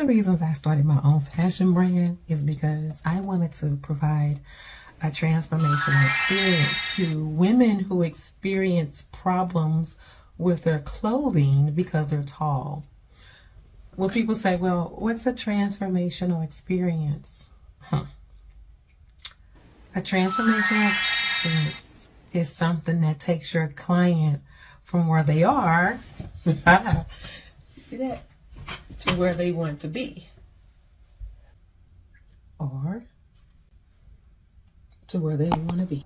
the reasons I started my own fashion brand is because I wanted to provide a transformational experience to women who experience problems with their clothing because they're tall. When people say, well, what's a transformational experience? Huh. A transformational experience is something that takes your client from where they are, see that, to where they want to be. Or to where they want to be.